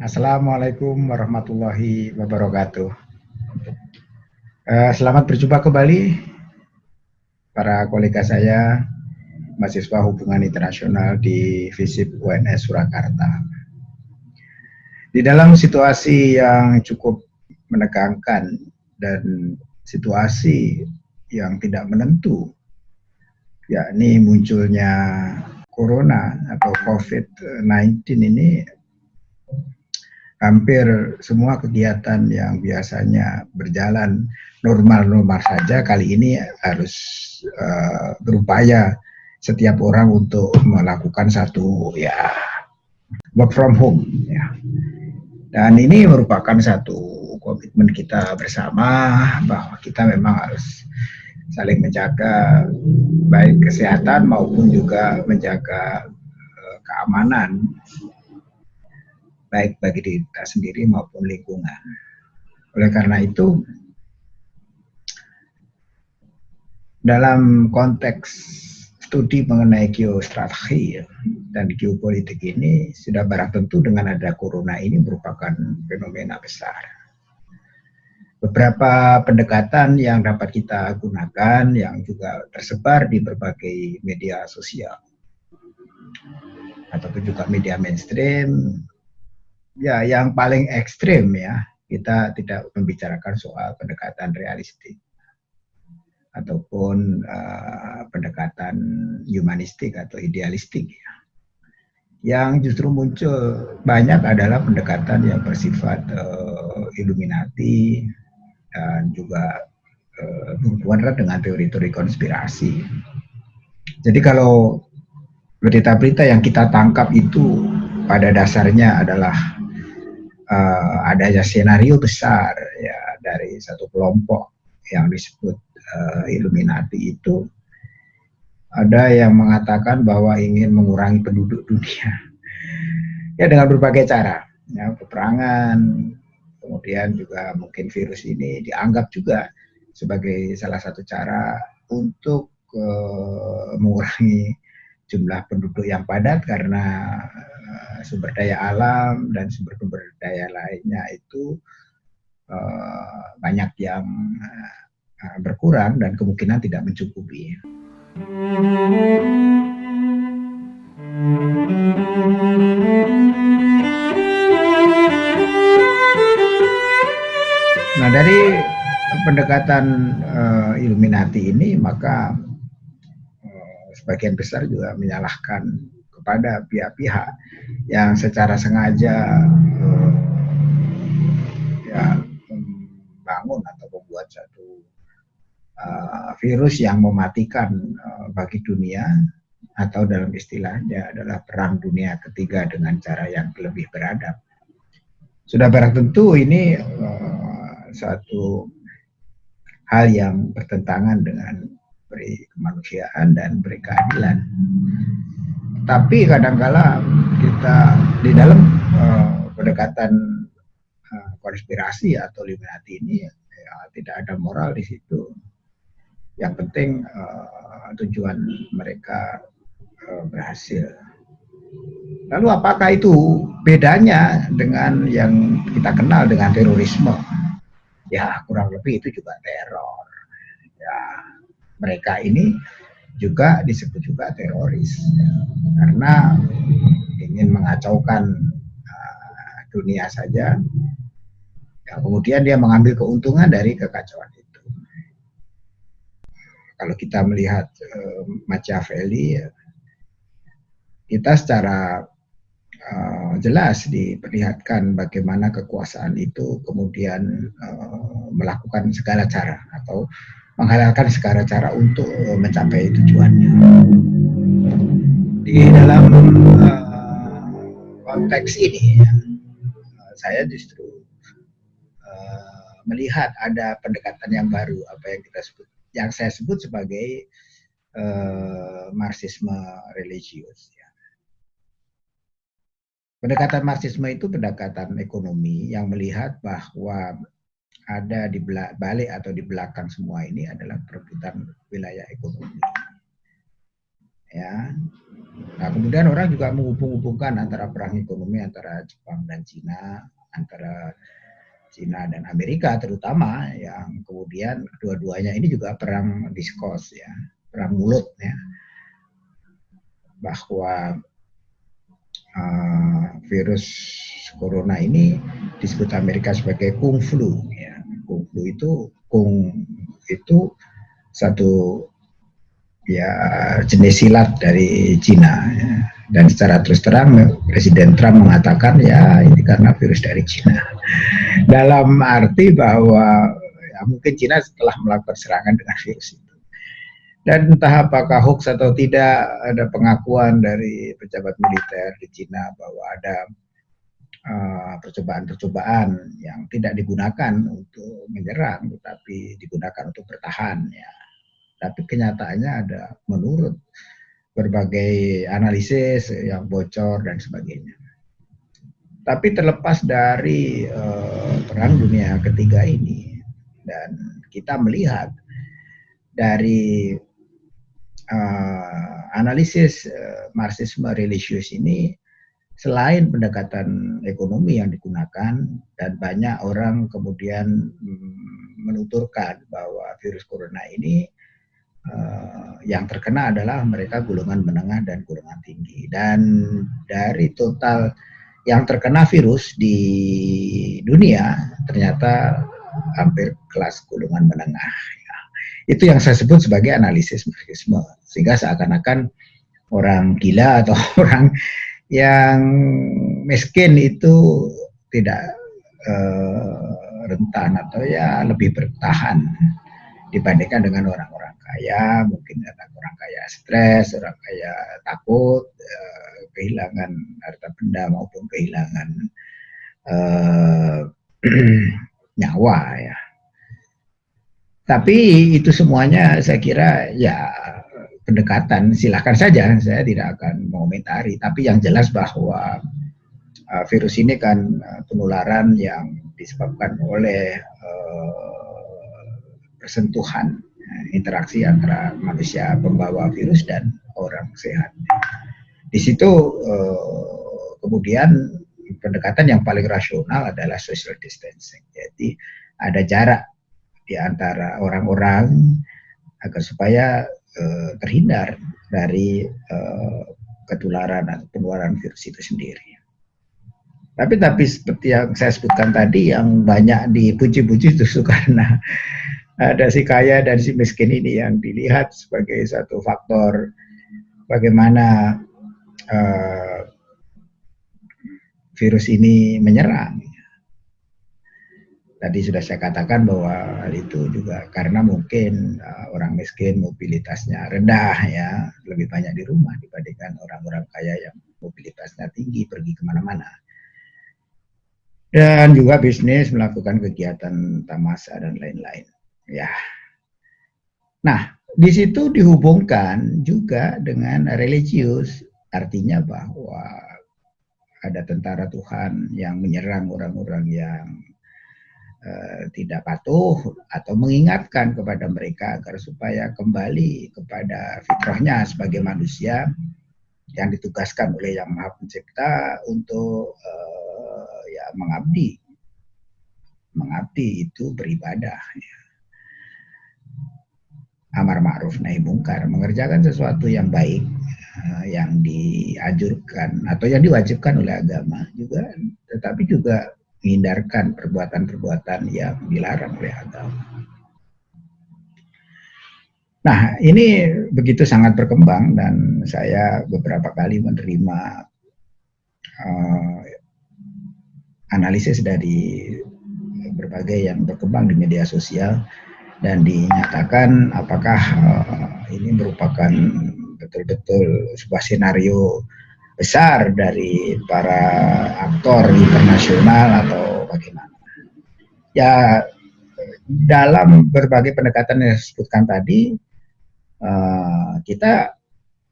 Assalamualaikum warahmatullahi wabarakatuh. Uh, selamat berjumpa kembali para kolega saya, mahasiswa hubungan internasional di FISIP UNS Surakarta. Di dalam situasi yang cukup menegangkan dan situasi yang tidak menentu, yakni munculnya corona atau COVID-19 ini hampir semua kegiatan yang biasanya berjalan normal-normal saja kali ini harus uh, berupaya setiap orang untuk melakukan satu ya work from home ya. Dan ini merupakan satu komitmen kita bersama bahwa kita memang harus saling menjaga baik kesehatan maupun juga menjaga uh, keamanan baik bagi diri kita sendiri maupun lingkungan. Oleh karena itu, dalam konteks studi mengenai geostrategi dan geopolitik ini sudah barang tentu dengan ada corona ini merupakan fenomena besar. Beberapa pendekatan yang dapat kita gunakan yang juga tersebar di berbagai media sosial ataupun juga media mainstream ya yang paling ekstrim ya kita tidak membicarakan soal pendekatan realistik ataupun uh, pendekatan humanistik atau idealistik ya. Yang justru muncul banyak adalah pendekatan yang bersifat uh, Illuminati dan juga uh, berhubungan dengan teori-teori konspirasi. Jadi kalau berita-berita yang kita tangkap itu pada dasarnya adalah uh, adanya senario besar ya dari satu kelompok yang disebut uh, Illuminati itu. Ada yang mengatakan bahwa ingin mengurangi penduduk dunia. Ya dengan berbagai cara ya peperangan kemudian juga mungkin virus ini dianggap juga sebagai salah satu cara untuk uh, mengurangi jumlah penduduk yang padat karena uh, sumber daya alam dan sumber-sumber daya lainnya itu uh, banyak yang uh, berkurang dan kemungkinan tidak mencukupi. Nah dari pendekatan uh, Illuminati ini maka sebagian besar juga menyalahkan kepada pihak-pihak yang secara sengaja uh, ya membangun atau membuat satu uh, virus yang mematikan uh, bagi dunia atau dalam istilahnya adalah perang dunia ketiga dengan cara yang lebih beradab. Sudah barang tentu ini uh, satu hal yang bertentangan dengan beri kemanusiaan dan beri keadilan. Tapi kadangkala kita di dalam uh, pendekatan uh, konspirasi atau Illuminati ini ya, tidak ada moral di situ. Yang penting uh, tujuan mereka uh, berhasil. Lalu apakah itu bedanya dengan yang kita kenal dengan terorisme? Ya kurang lebih itu juga teror. Ya mereka ini juga disebut juga teroris. Karena ingin mengacaukan uh, dunia saja. Ya, kemudian dia mengambil keuntungan dari kekacauan itu. Kalau kita melihat uh, Machiavelli ya, kita secara uh, jelas diperlihatkan bagaimana kekuasaan itu kemudian uh, melakukan segala cara atau menghalalkan segala cara untuk eh, mencapai tujuannya. Di dalam uh, konteks ini, ya, saya justru uh, melihat ada pendekatan yang baru, apa yang kita sebut, yang saya sebut sebagai uh, marxisme religius. Ya. Pendekatan marxisme itu pendekatan ekonomi yang melihat bahwa ada di balik atau di belakang semua ini adalah perebutan wilayah ekonomi. ya. Nah kemudian orang juga menghubung-hubungkan antara perang ekonomi antara Jepang dan Cina antara Cina dan Amerika terutama yang kemudian dua-duanya ini juga perang diskos ya. Perang mulut ya. Bahwa uh, virus corona ini disebut Amerika sebagai kung flu kung flu itu kung itu satu ya jenis silat dari Cina ya. dan secara terus terang Presiden Trump mengatakan ya ini karena virus dari Cina dalam arti bahwa ya, mungkin Cina telah melakukan serangan dengan virus itu dan entah apakah hoax atau tidak ada pengakuan dari pejabat militer di Cina bahwa ada percobaan-percobaan uh, yang tidak digunakan untuk menyerang tetapi digunakan untuk bertahan ya tapi kenyataannya ada menurut berbagai analisis yang bocor dan sebagainya. Tapi terlepas dari uh, perang dunia ketiga ini dan kita melihat dari uh, analisis uh, marxisme religius ini selain pendekatan ekonomi yang digunakan dan banyak orang kemudian mm, menuturkan bahwa virus corona ini uh, yang terkena adalah mereka golongan menengah dan golongan tinggi. Dan dari total yang terkena virus di dunia ternyata hampir kelas golongan menengah. Ya. Itu yang saya sebut sebagai analisis marxisme. Sehingga seakan-akan orang gila atau orang yang miskin itu tidak uh, rentan atau ya lebih bertahan dibandingkan dengan orang-orang kaya, mungkin karena orang kaya stres, orang kaya takut, eh, kehilangan harta benda maupun kehilangan eh, nyawa ya. Tapi itu semuanya saya kira ya pendekatan silahkan saja saya tidak akan mengomentari tapi yang jelas bahwa uh, virus ini kan uh, penularan yang disebabkan oleh uh, persentuhan interaksi antara manusia pembawa virus dan orang sehat. Di situ eh, kemudian pendekatan yang paling rasional adalah social distancing. Jadi ada jarak di antara orang-orang agar supaya eh, terhindar dari eh, ketularan atau penularan virus itu sendiri. Tapi tapi seperti yang saya sebutkan tadi yang banyak dipuji-puji justru karena ada si kaya dan si miskin ini yang dilihat sebagai satu faktor bagaimana uh, virus ini menyerang. Tadi sudah saya katakan bahwa itu juga karena mungkin uh, orang miskin mobilitasnya rendah ya, lebih banyak di rumah dibandingkan orang-orang kaya yang mobilitasnya tinggi pergi ke mana-mana. Dan juga bisnis melakukan kegiatan tamasa dan lain-lain. Ya. Nah, di situ dihubungkan juga dengan religius, artinya bahwa ada tentara Tuhan yang menyerang orang-orang yang tidak patuh atau mengingatkan kepada mereka agar supaya kembali kepada fitrahnya sebagai manusia yang ditugaskan oleh Yang Maha Pencipta untuk uh, ya mengabdi. Mengabdi itu beribadah. Ya amar ma'ruf nahi mungkar, mengerjakan sesuatu yang baik uh, yang dianjurkan atau yang diwajibkan oleh agama juga, tetapi juga menghindarkan perbuatan-perbuatan yang dilarang oleh agama. Nah, ini begitu sangat berkembang dan saya beberapa kali menerima uh, analisis dari berbagai yang berkembang di media sosial dan dinyatakan apakah uh, ini merupakan betul-betul sebuah senario besar dari para aktor internasional atau bagaimana. Ya dalam berbagai pendekatan yang disebutkan tadi uh, kita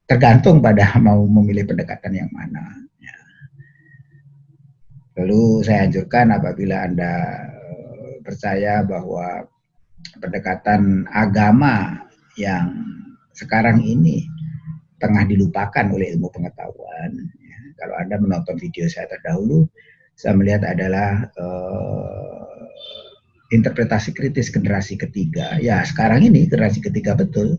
tergantung pada mau memilih pendekatan yang mana. Ya. Lalu saya anjurkan apabila Anda uh, percaya bahwa pendekatan agama yang sekarang ini tengah dilupakan oleh ilmu pengetahuan. Ya, kalau Anda menonton video saya terdahulu, saya melihat adalah uh, interpretasi kritis generasi ketiga. Ya, sekarang ini generasi ketiga betul.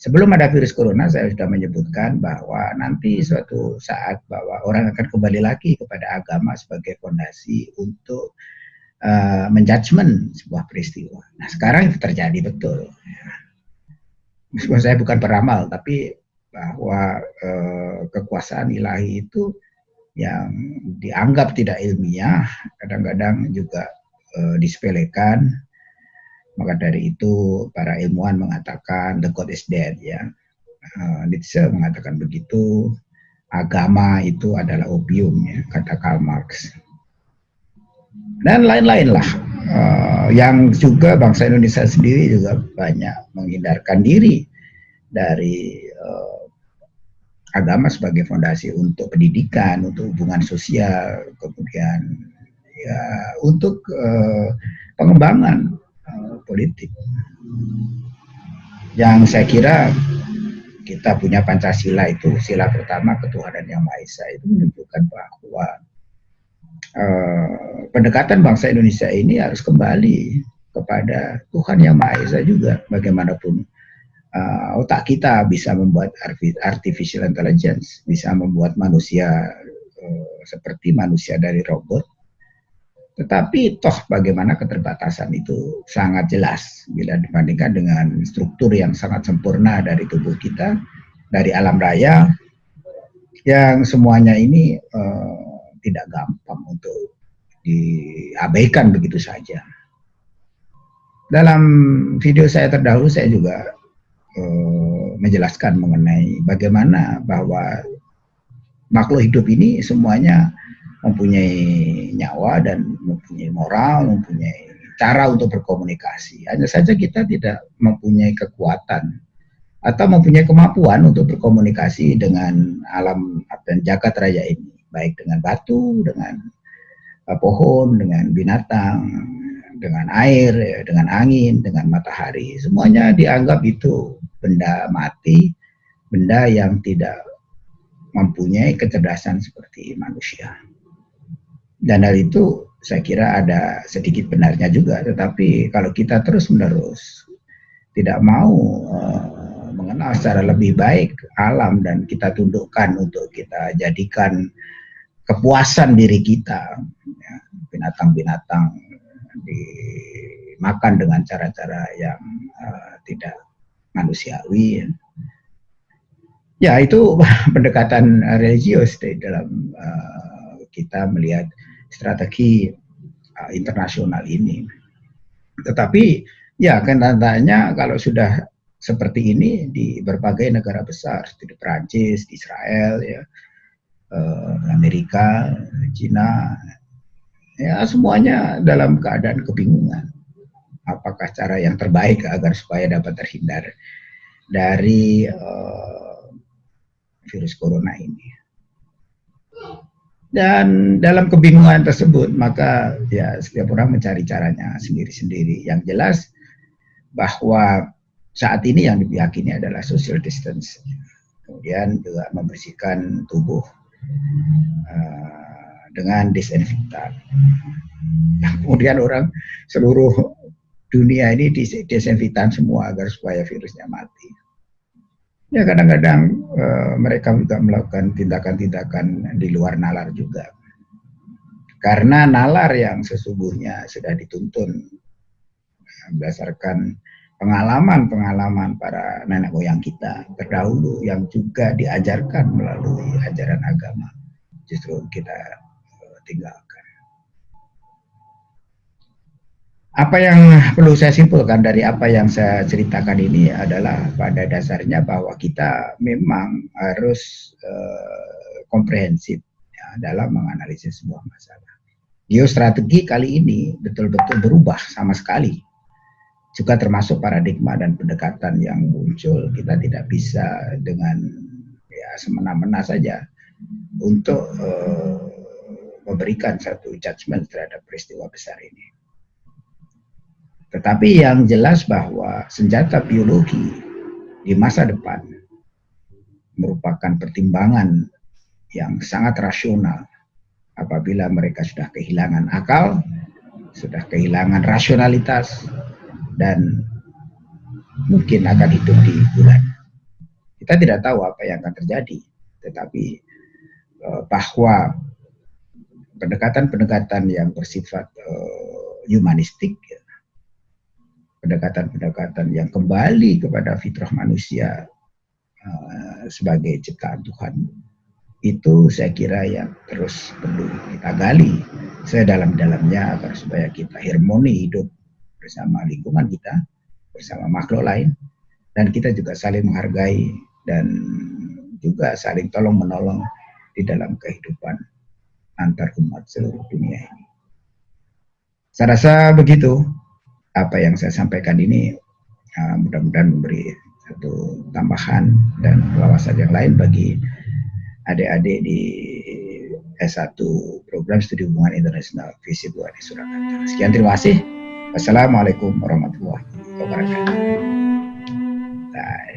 Sebelum ada virus corona, saya sudah menyebutkan bahwa nanti suatu saat bahwa orang akan kembali lagi kepada agama sebagai fondasi untuk uh, menjudgment sebuah peristiwa. Nah, sekarang itu terjadi betul. Meskipun saya bukan peramal, tapi bahwa uh, kekuasaan ilahi itu yang dianggap tidak ilmiah, kadang-kadang juga uh, disepelekan. Maka dari itu para ilmuwan mengatakan the God is dead ya. Uh, Nietzsche mengatakan begitu. Agama itu adalah opium ya, kata Karl Marx dan lain-lain lah. Uh, yang juga bangsa Indonesia sendiri juga banyak menghindarkan diri dari agama sebagai fondasi untuk pendidikan, untuk hubungan sosial, kemudian ya untuk uh, pengembangan uh, politik. Yang saya kira kita punya Pancasila itu sila pertama ketuhanan yang Maha Esa itu menunjukkan bahwa uh, pendekatan bangsa Indonesia ini harus kembali kepada Tuhan yang Maha Esa juga bagaimanapun uh, otak kita bisa membuat artificial intelligence bisa membuat manusia uh, seperti manusia dari robot tetapi toh bagaimana keterbatasan itu sangat jelas bila dibandingkan dengan struktur yang sangat sempurna dari tubuh kita dari alam raya yang semuanya ini uh, tidak gampang untuk diabaikan begitu saja. Dalam video saya terdahulu saya juga uh, menjelaskan mengenai bagaimana bahwa makhluk hidup ini semuanya mempunyai nyawa dan mempunyai moral, mempunyai cara untuk berkomunikasi. Hanya saja kita tidak mempunyai kekuatan atau mempunyai kemampuan untuk berkomunikasi dengan alam dan jagat raya ini baik dengan batu, dengan uh, pohon, dengan binatang, dengan air, ya, dengan angin, dengan matahari. Semuanya dianggap itu benda mati, benda yang tidak mempunyai kecerdasan seperti manusia. Dan hal itu saya kira ada sedikit benarnya juga, tetapi kalau kita terus-menerus tidak mau uh, mengenal secara lebih baik alam dan kita tundukkan untuk kita jadikan kepuasan diri kita ya, binatang-binatang dimakan dengan cara-cara yang uh, tidak manusiawi ya. itu pendekatan religius di dalam uh, kita melihat strategi uh, internasional ini tetapi ya kenyataannya kalau sudah seperti ini di berbagai negara besar seperti Perancis, di Israel ya Amerika, Cina, ya semuanya dalam keadaan kebingungan. Apakah cara yang terbaik agar supaya dapat terhindar dari uh, virus corona ini? Dan dalam kebingungan tersebut, maka ya setiap orang mencari caranya sendiri-sendiri. Yang jelas bahwa saat ini yang diyakini adalah social distance. Kemudian juga membersihkan tubuh uh, dengan disinfektan. Nah, kemudian orang seluruh dunia ini disinfektan semua agar supaya virusnya mati. Ya kadang-kadang uh, mereka juga melakukan tindakan-tindakan di luar nalar juga. Karena nalar yang sesungguhnya sudah dituntun berdasarkan pengalaman-pengalaman para nenek moyang kita terdahulu yang juga diajarkan melalui ajaran agama justru kita eh, tinggalkan. Apa yang perlu saya simpulkan dari apa yang saya ceritakan ini adalah pada dasarnya bahwa kita memang harus uh, komprehensif ya, dalam menganalisis sebuah masalah. Geostrategi kali ini betul-betul berubah sama sekali juga termasuk paradigma dan pendekatan yang muncul kita tidak bisa dengan ya semena-mena saja untuk uh, memberikan satu judgement terhadap peristiwa besar ini. Tetapi yang jelas bahwa senjata biologi di masa depan merupakan pertimbangan yang sangat rasional apabila mereka sudah kehilangan akal, sudah kehilangan rasionalitas, dan mungkin akan hidup di bulan. Kita tidak tahu apa yang akan terjadi, tetapi uh, bahwa pendekatan-pendekatan yang bersifat uh, humanistik, pendekatan-pendekatan yang kembali kepada fitrah manusia uh, sebagai ciptaan Tuhan, itu saya kira yang terus perlu kita gali sedalam-dalamnya agar supaya kita harmoni hidup bersama lingkungan kita, bersama makhluk lain, dan kita juga saling menghargai dan juga saling tolong menolong di dalam kehidupan antar umat seluruh dunia ini. Saya rasa begitu apa yang saya sampaikan ini ah, mudah-mudahan memberi satu tambahan dan wawasan yang lain bagi adik-adik di S1 Program Studi Hubungan Internasional Visi Buat di Surakarta. Sekian terima kasih. Wassalamualaikum warahmatullahi wabarakatuh. Bye.